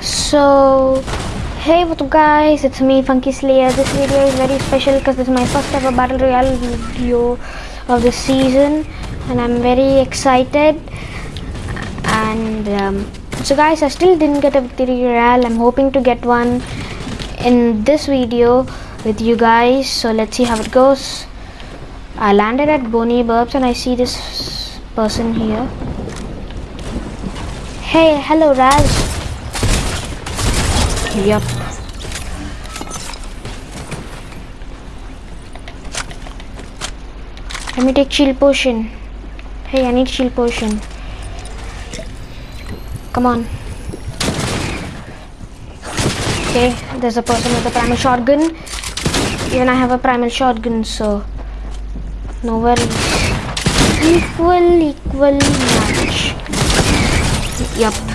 So, hey what's up guys, it's me Funky Slayer. This video is very special because this is my first ever Battle Royale video of the season and I'm very excited. And um, so guys, I still didn't get a Victory Royale. I'm hoping to get one in this video with you guys. So let's see how it goes. I landed at Boney Burbs and I see this person here. Hey, hello Raz. Yep. Let me take shield potion. Hey, I need shield potion. Come on. Okay, there's a person with a primal shotgun. Even I have a primal shotgun, so no worries. Equal, equal match. Yup.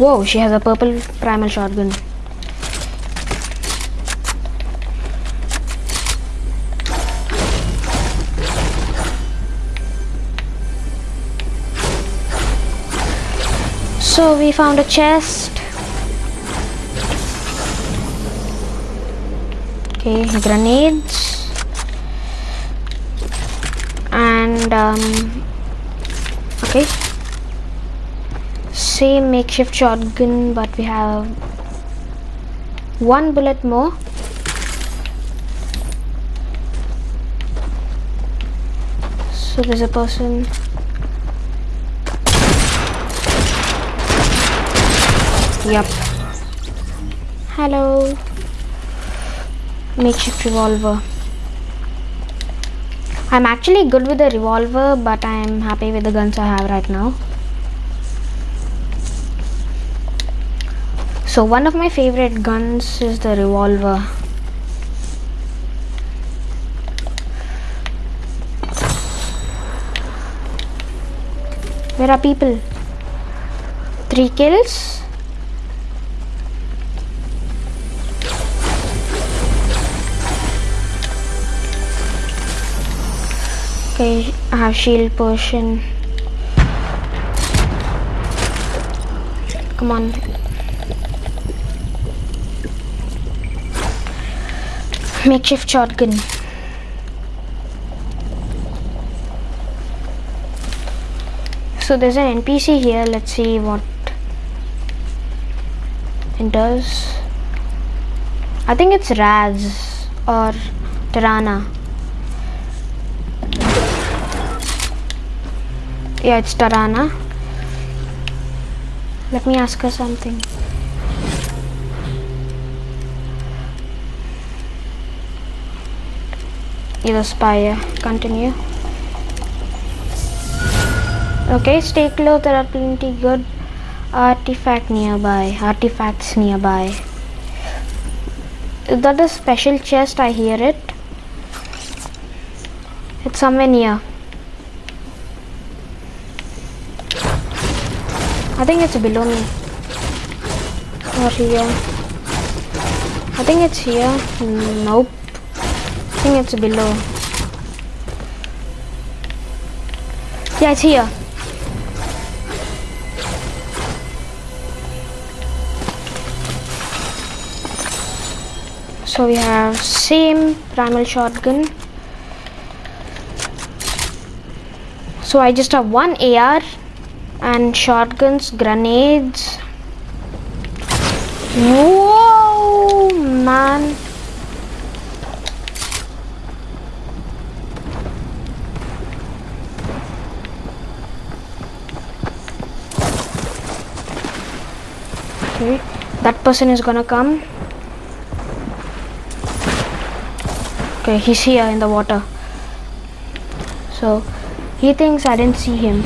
Whoa, she has a purple primal shotgun. So we found a chest. Okay, grenades. And um okay. Same makeshift shotgun but we have one bullet more. So there's a person Yep. Hello. Makeshift revolver. I'm actually good with the revolver, but I'm happy with the guns I have right now. So one of my favorite guns is the revolver. Where are people? Three kills? Okay, I have shield potion. Come on. Makeshift shotgun. So there's an NPC here. Let's see what it does. I think it's Raz or Tarana. Yeah, it's Tarana. Let me ask her something. Either spire. Continue. Okay, stay close. There are plenty good artifact nearby. Artifacts nearby. Is that a special chest? I hear it. It's somewhere near. I think it's below me. Or here. I think it's here. Hmm, nope. Think it's below. Yeah, it's here. So we have same primal shotgun. So I just have one AR and shotguns, grenades. Whoa, man. Okay, that person is gonna come. Okay, he's here in the water. So, he thinks I didn't see him.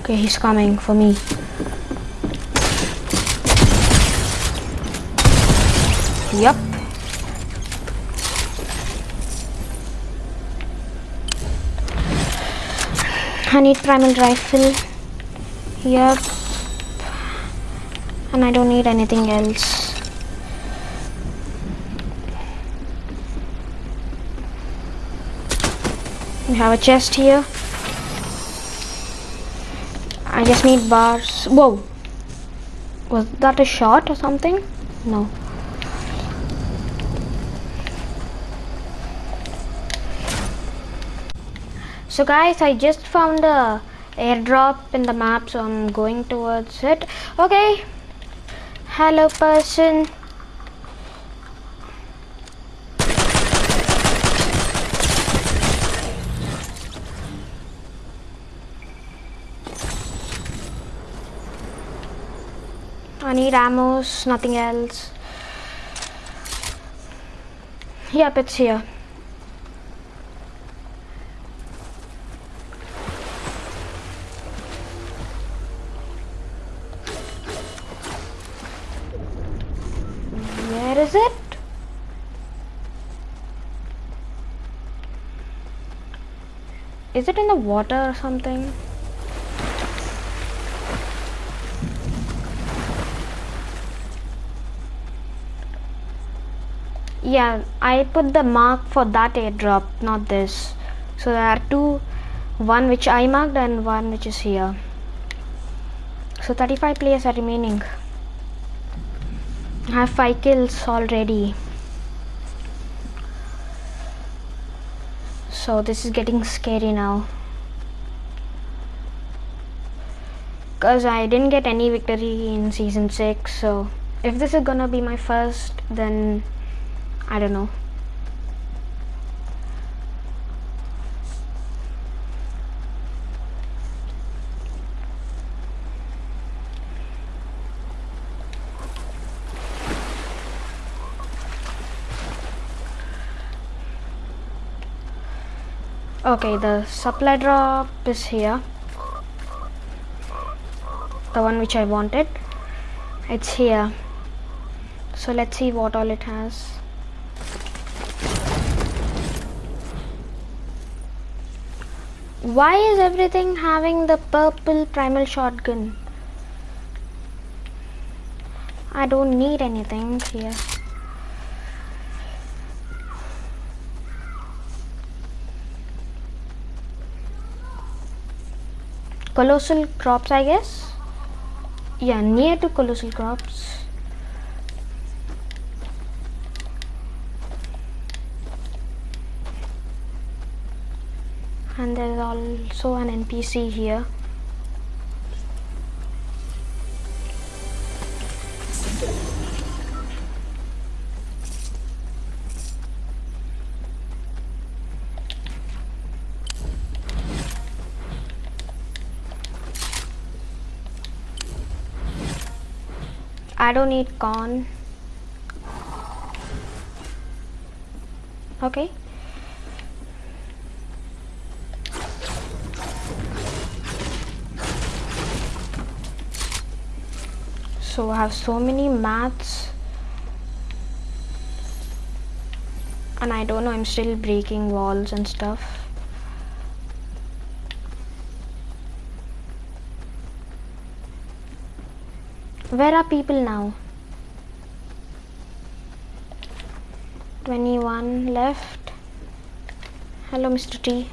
Okay, he's coming for me. Yep. I need primal rifle. Yep. And I don't need anything else. We have a chest here. I just need bars. Whoa! Was that a shot or something? No. So guys, I just found a airdrop in the map, so I'm going towards it. Okay. Hello person. I need ammos, nothing else. Yep, it's here. Is it? Is it in the water or something? Yeah, I put the mark for that airdrop, not this. So there are two, one which I marked and one which is here. So 35 players are remaining. I have 5 kills already. So this is getting scary now. Cause I didn't get any victory in season 6 so if this is gonna be my first then I don't know. Okay, the supply drop is here. The one which I wanted. It's here. So let's see what all it has. Why is everything having the purple primal shotgun? I don't need anything here. Colossal crops, I guess. Yeah, near to colossal crops. and there's also an NPC here I don't need corn. Okay. So I have so many mats and I don't know I'm still breaking walls and stuff where are people now? 21 left. Hello Mr. T.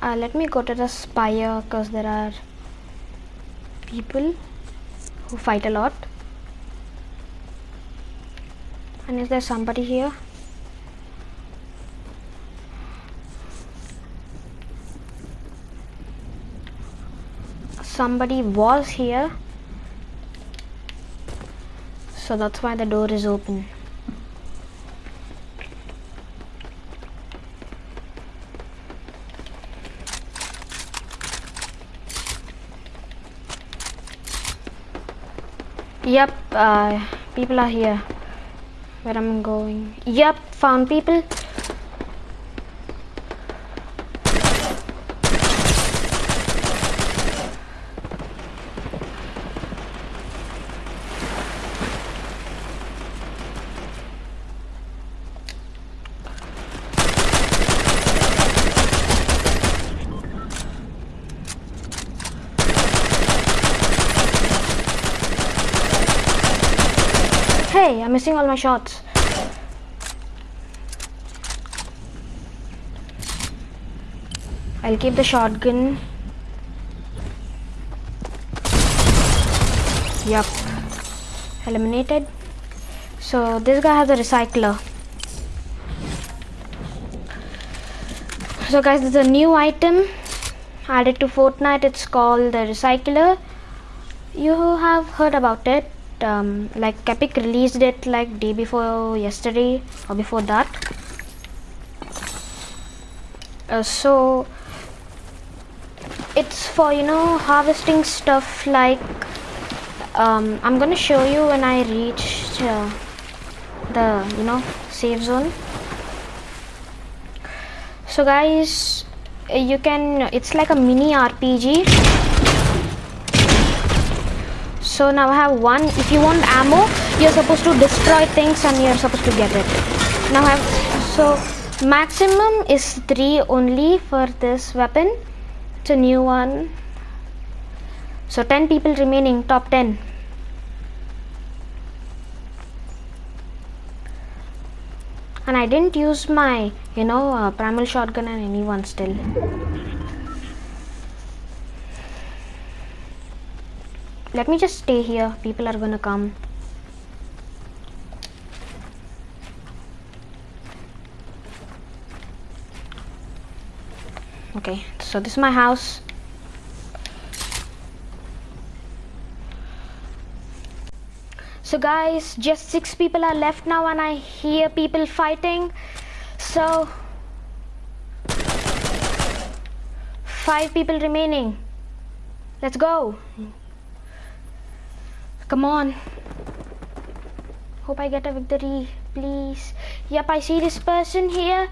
Uh, let me go to the spire because there are people who fight a lot. And is there somebody here somebody was here so that's why the door is open Yep, uh, people are here. Where I'm going. Yep, found people. Missing all my shots. I'll keep the shotgun. Yup. Eliminated. So this guy has a recycler. So guys, this is a new item added to Fortnite. It's called the recycler. You have heard about it. Um, like Epic released it like day before yesterday or before that. Uh, so it's for you know harvesting stuff like um, I'm gonna show you when I reach uh, the you know safe zone so guys you can it's like a mini RPG so now I have one. If you want ammo you're supposed to destroy things and you're supposed to get it. Now I have so maximum is 3 only for this weapon. It's a new one. So 10 people remaining top 10 and I didn't use my you know uh, primal shotgun on anyone still let me just stay here. People are gonna come. Okay so this is my house. So guys just six people are left now and I hear people fighting. So five people remaining. Let's go come on hope I get a victory please yep I see this person here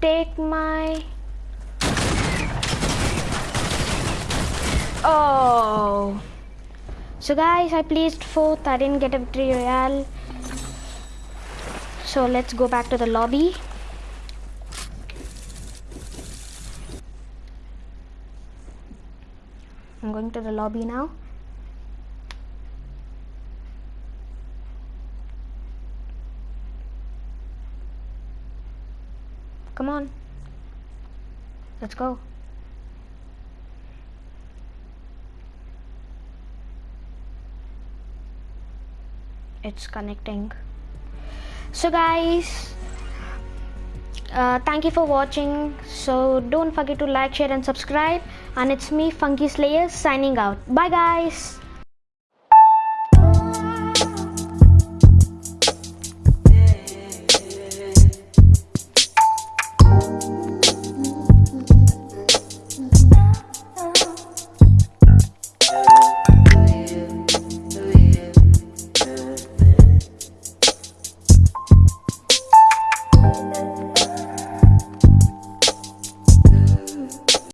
take my Oh. So guys, I placed fourth. I didn't get a victory royale. So let's go back to the lobby. I'm going to the lobby now. Come on. Let's go. it's connecting. So guys uh, thank you for watching. So don't forget to like share and subscribe. And it's me funky slayer signing out. Bye guys